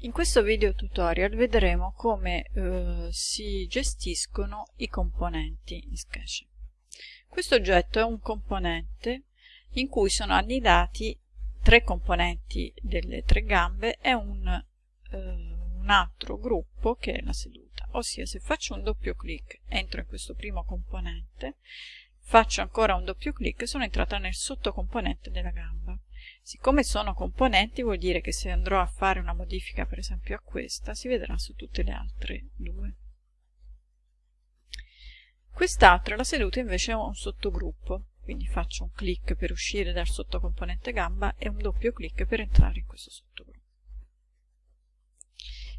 In questo video tutorial vedremo come eh, si gestiscono i componenti in Sketch. Questo oggetto è un componente in cui sono annidati tre componenti delle tre gambe e un, eh, un altro gruppo che è la seduta. Ossia se faccio un doppio clic entro in questo primo componente, faccio ancora un doppio clic e sono entrata nel sottocomponente della gamba. Siccome sono componenti vuol dire che se andrò a fare una modifica per esempio a questa si vedrà su tutte le altre due. Quest'altra, la seduta, invece è un sottogruppo, quindi faccio un clic per uscire dal sottocomponente gamba e un doppio clic per entrare in questo sottogruppo.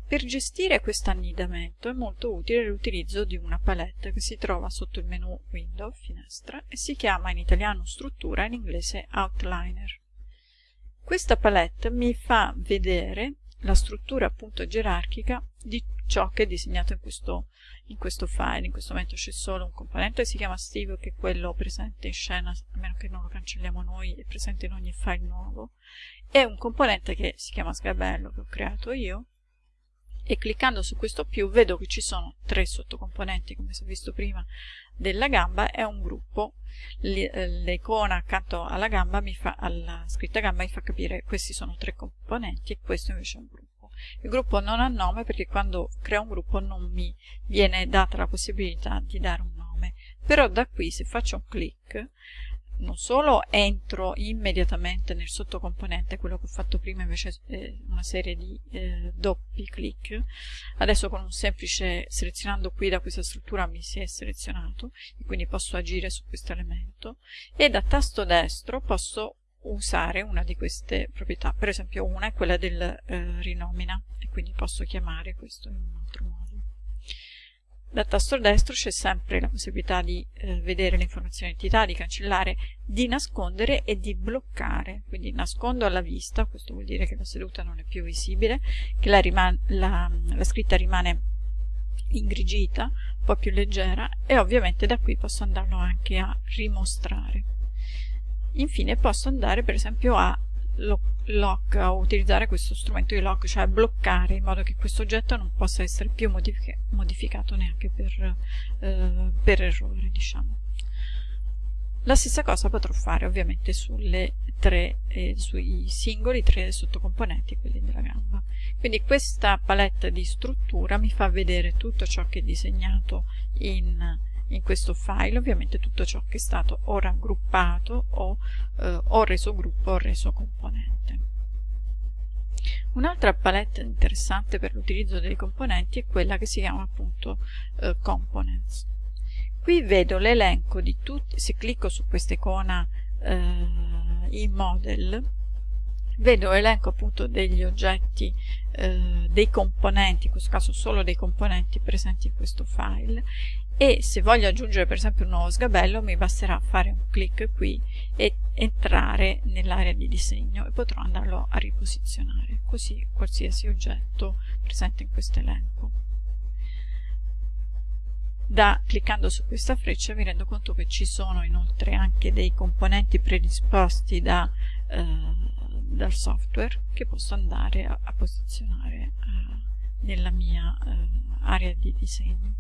Per gestire questo annidamento è molto utile l'utilizzo di una palette che si trova sotto il menu Window, finestra, e si chiama in italiano struttura, in inglese outliner. Questa palette mi fa vedere la struttura appunto gerarchica di ciò che è disegnato in questo, in questo file. In questo momento c'è solo un componente che si chiama Steve, che è quello presente in scena, a meno che non lo cancelliamo noi, è presente in ogni file nuovo, e un componente che si chiama Sgabello, che ho creato io, e cliccando su questo più vedo che ci sono tre sottocomponenti come si è visto prima della gamba. È un gruppo. Eh, l'icona accanto alla gamba mi fa, alla scritta gamba mi fa capire questi sono tre componenti e questo invece è un gruppo. Il gruppo non ha nome perché quando creo un gruppo non mi viene data la possibilità di dare un nome. Però da qui se faccio un clic non solo entro immediatamente nel sottocomponente, quello che ho fatto prima invece è una serie di eh, doppi clic, adesso con un semplice selezionando qui da questa struttura mi si è selezionato e quindi posso agire su questo elemento e da tasto destro posso usare una di queste proprietà, per esempio una è quella del eh, rinomina e quindi posso chiamare questo in un altro modo. Dal tasto destro c'è sempre la possibilità di eh, vedere le informazioni entità, di cancellare, di nascondere e di bloccare. Quindi nascondo alla vista, questo vuol dire che la seduta non è più visibile, che la, la, la scritta rimane ingrigita, un po' più leggera e ovviamente da qui posso andarlo anche a rimostrare. Infine posso andare per esempio a lock a utilizzare questo strumento di lock, cioè bloccare in modo che questo oggetto non possa essere più modific modificato neanche per, eh, per errore, diciamo. La stessa cosa potrò fare ovviamente sulle tre, eh, sui singoli tre sottocomponenti, quelli della gamba. Quindi questa palette di struttura mi fa vedere tutto ciò che è disegnato in in questo file ovviamente tutto ciò che è stato o raggruppato o, eh, o reso gruppo o reso componente. Un'altra palette interessante per l'utilizzo dei componenti è quella che si chiama appunto eh, Components. Qui vedo l'elenco di tutti, se clicco su questa icona eh, in model, vedo l'elenco appunto degli oggetti, eh, dei componenti, in questo caso solo dei componenti presenti in questo file. E se voglio aggiungere per esempio un nuovo sgabello mi basterà fare un clic qui e entrare nell'area di disegno e potrò andarlo a riposizionare. Così qualsiasi oggetto presente in questo elenco. Da, cliccando su questa freccia mi rendo conto che ci sono inoltre anche dei componenti predisposti da, eh, dal software che posso andare a, a posizionare eh, nella mia eh, area di disegno